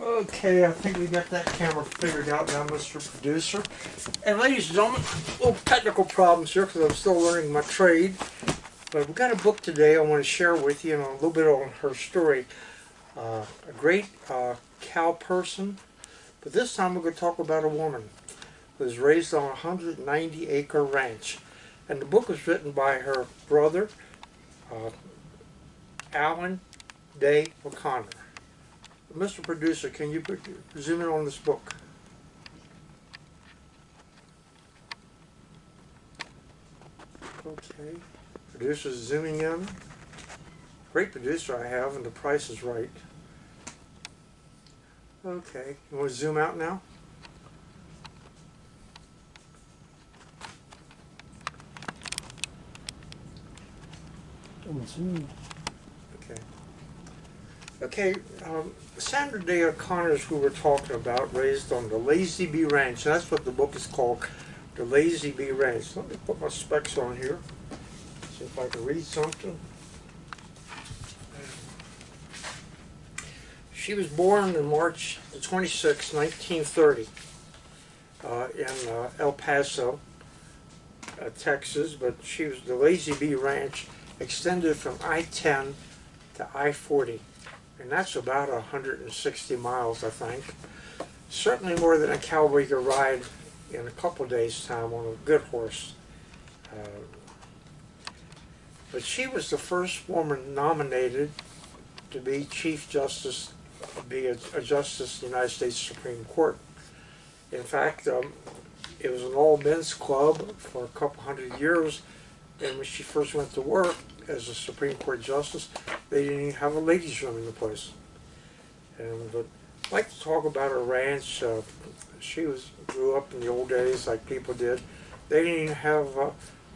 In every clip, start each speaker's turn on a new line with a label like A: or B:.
A: Okay, I think we got that camera figured out now, Mr. Producer. And ladies and gentlemen, little technical problems here because I'm still learning my trade. But we've got a book today I want to share with you and a little bit on her story. Uh, a great uh, cow person, but this time we're going to talk about a woman who was raised on a 190 acre ranch. And the book was written by her brother, uh, Alan Day O'Connor. Mr. Producer, can you zoom in on this book? Okay. Producer's zooming in. Great producer I have, and the price is right. Okay. You want to zoom out now?
B: Zoom.
A: Okay. Um, Sandra Day O'Connor's who we're talking about, raised on the Lazy B Ranch. That's what the book is called, the Lazy B Ranch. Let me put my specs on here, see if I can read something. She was born in March 26, 1930, uh, in uh, El Paso, uh, Texas, but she was the Lazy B Ranch extended from I-10 to I-40 and that's about 160 miles, I think. Certainly more than a cowboy could ride in a couple days' time on a good horse. Uh, but she was the first woman nominated to be Chief Justice, be a, a Justice of the United States Supreme Court. In fact, um, it was an all-men's club for a couple hundred years, and when she first went to work as a Supreme Court Justice, they didn't even have a ladies' room in the place. And but I'd like to talk about her ranch. Uh, she was grew up in the old days like people did. They didn't even have uh,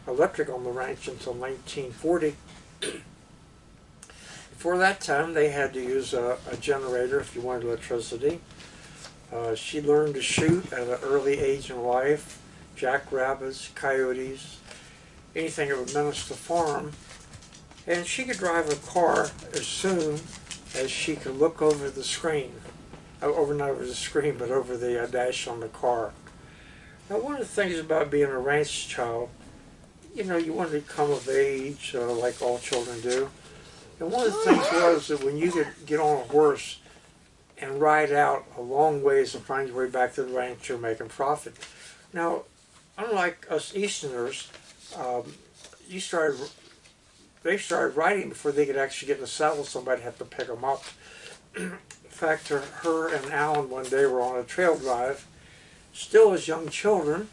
A: electric on the ranch until 1940. Before that time, they had to use a, a generator if you wanted electricity. Uh, she learned to shoot at an early age in life, jackrabbits, coyotes, anything that would menace the farm. And she could drive a car as soon as she could look over the screen. Uh, over not over the screen, but over the uh, dash on the car. Now, one of the things about being a ranch child, you know, you want to come of age, uh, like all children do. And one of the things was that when you could get on a horse and ride out a long ways and find your way back to the ranch, you're making profit. Now, unlike us Easterners, um, you started they started riding before they could actually get in the saddle. Somebody had to pick them up. in fact, her, and Alan one day were on a trail drive, still as young children,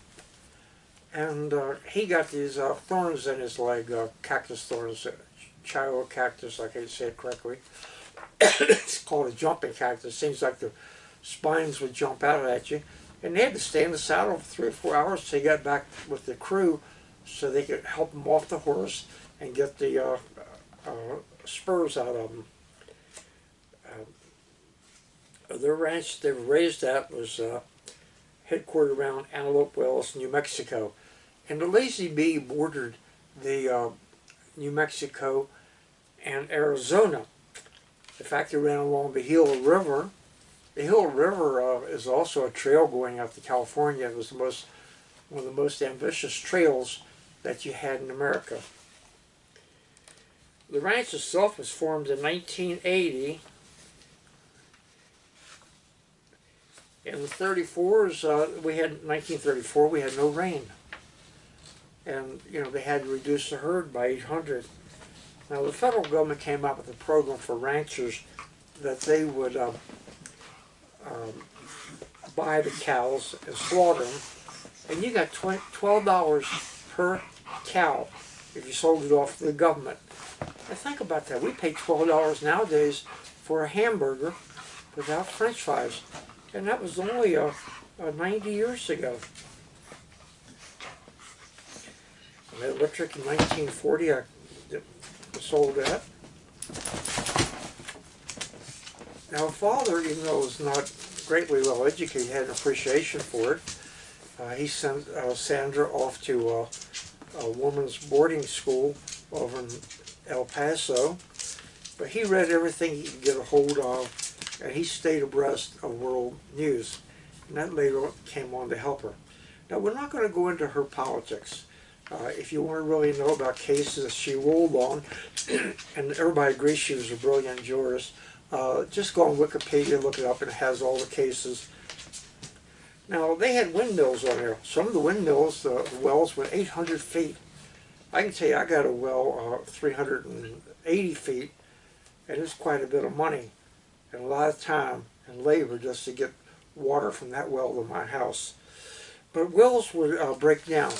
A: and uh, he got these uh, thorns in his leg, uh, cactus thorns, Chihuahua cactus, I can't say it correctly. it's called a jumping cactus. Seems like the spines would jump out at you. And they had to stay in the saddle for three or four hours until they got back with the crew so they could help him off the horse and get the uh, uh, spurs out of them. Uh, their ranch they were raised at was uh, headquartered around Antelope Wells, New Mexico. And the Lazy B bordered the uh, New Mexico and Arizona. In fact, they ran along the Gila River. The Gila River uh, is also a trail going out to California. It was the most, one of the most ambitious trails that you had in America. The ranch itself was formed in 1980. In the 34s, uh, we had 1934, we had no rain. And, you know, they had to reduce the herd by 800. Now, the federal government came up with a program for ranchers that they would um, um, buy the cows and slaughter them. And you got $12 per cow if you sold it off to the government. Now think about that. We pay $12 nowadays for a hamburger without french fries. And that was only uh, uh, 90 years ago. And electric in 1940, I sold that. Now, father, even though was not greatly well educated, had an appreciation for it. Uh, he sent uh, Sandra off to uh, a woman's boarding school over in El Paso. But he read everything he could get a hold of, and he stayed abreast of world news. And that later came on to help her. Now, we're not going to go into her politics. Uh, if you want to really know about cases she ruled on, and everybody agrees she was a brilliant jurist, uh, just go on Wikipedia, look it up, and it has all the cases. Now, they had windmills on there. Some of the windmills, the wells went 800 feet. I can tell you, I got a well uh, 380 feet, and it's quite a bit of money and a lot of time and labor just to get water from that well to my house. But wells would uh, break down.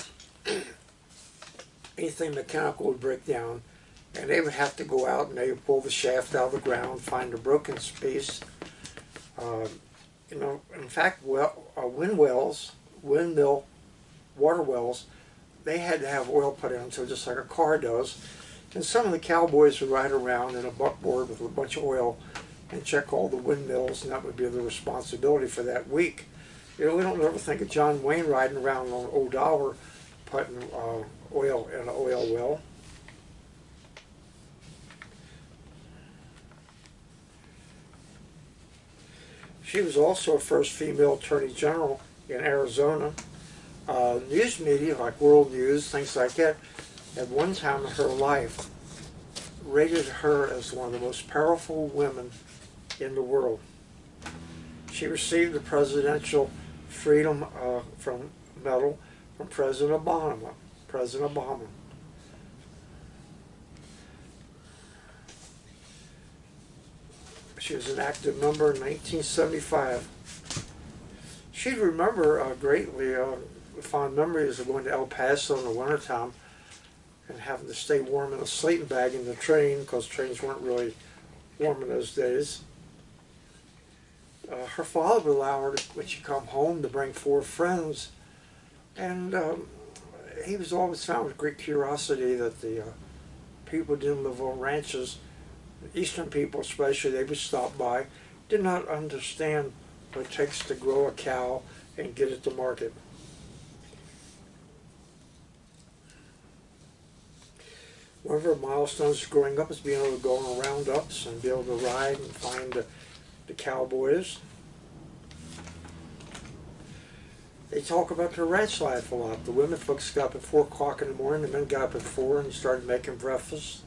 A: Anything mechanical would break down, and they would have to go out and they would pull the shaft out of the ground, find a broken piece. Uh, you know, in fact, well, uh, wind wells, windmill water wells, they had to have oil put into just like a car does. And some of the cowboys would ride around in a buckboard with a bunch of oil and check all the windmills, and that would be the responsibility for that week. You know, we don't ever think of John Wayne riding around on old dollar putting uh, oil in an oil well. She was also a first female attorney general in Arizona. Uh, news media, like World News, things like that, at one time in her life, rated her as one of the most powerful women in the world. She received the Presidential Freedom uh, from Medal from President Obama. President Obama. She was an active member in 1975. She'd remember uh, greatly uh, fond memories of going to El Paso in the wintertime and having to stay warm in a sleeping bag in the train because trains weren't really warm in those days. Uh, her father would allow her, to, when she come home, to bring four friends, and um, he was always found with great curiosity that the uh, people didn't live on ranches, Eastern people especially, they would stop by, did not understand what it takes to grow a cow and get it to market. One of her milestones growing up is being able to go on roundups and be able to ride and find the, the cowboys. They talk about their ranch life a lot. The women folks got up at 4 o'clock in the morning, the men got up at 4 and started making breakfast.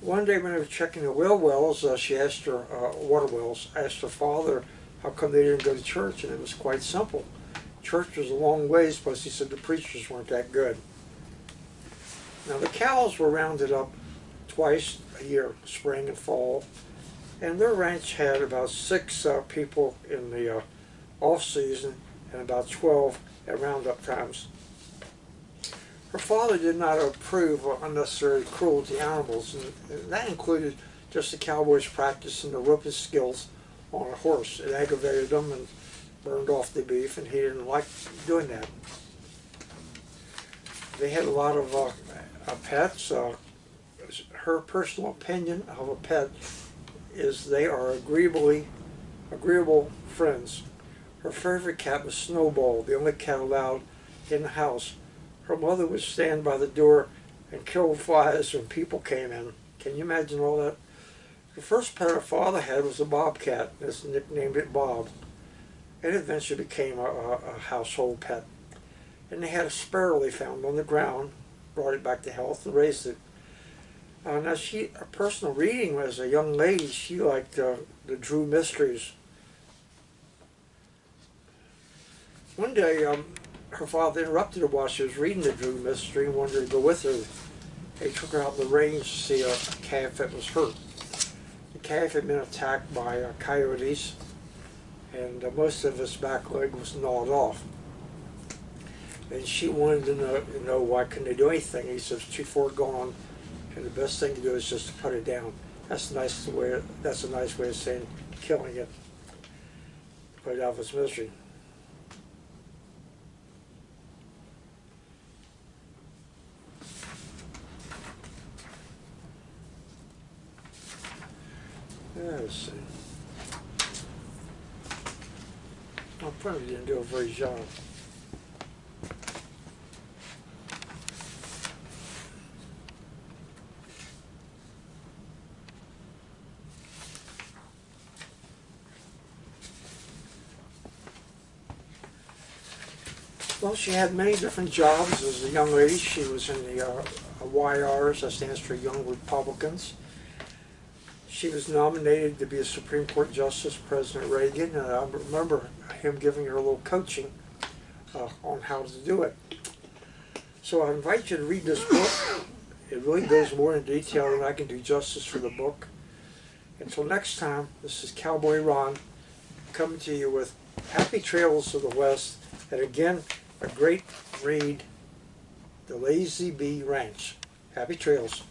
A: One day when they were checking the well wells, uh, she asked her, uh, water wells, asked her father how come they didn't go to church, and it was quite simple church was a long ways, plus he said the preachers weren't that good. Now the cows were rounded up twice a year, spring and fall, and their ranch had about six uh, people in the uh, off season and about 12 at roundup times. Her father did not approve of unnecessary cruelty to animals, and that included just the cowboys practicing the roping skills on a horse. It aggravated them and burned off the beef, and he didn't like doing that. They had a lot of uh, uh, pets. Uh, her personal opinion of a pet is they are agreeably agreeable friends. Her favorite cat was Snowball, the only cat allowed in the house. Her mother would stand by the door and kill flies when people came in. Can you imagine all that? The first pet her father had was a bobcat. His nicknamed it Bob. It eventually became a, a, household pet. And they had a sparrow they found on the ground, brought it back to health and raised it. Uh, now she, a personal reading as a young lady, she liked uh, the Drew Mysteries. One day, um, her father interrupted her while she was reading the Drew Mystery and wanted to go with her. They took her out in the range to see a calf that was hurt. The calf had been attacked by uh, coyotes and uh, most of his back leg was gnawed off. And she wanted to know, you know why couldn't they do anything. He says, too far gone, and the best thing to do is just to put it down. That's a nice way. That's a nice way of saying killing it. Put it out of its misery. Let's see. I probably didn't do a very job. Well, she had many different jobs as a young lady. She was in the uh, uh YRs, that stands for Young Republicans. She was nominated to be a Supreme Court Justice, President Reagan, and I remember him giving her a little coaching uh, on how to do it. So I invite you to read this book. It really goes more in detail than I can do justice for the book. Until next time, this is Cowboy Ron coming to you with Happy Trails of the West, and again, a great read, The Lazy B Ranch. Happy trails.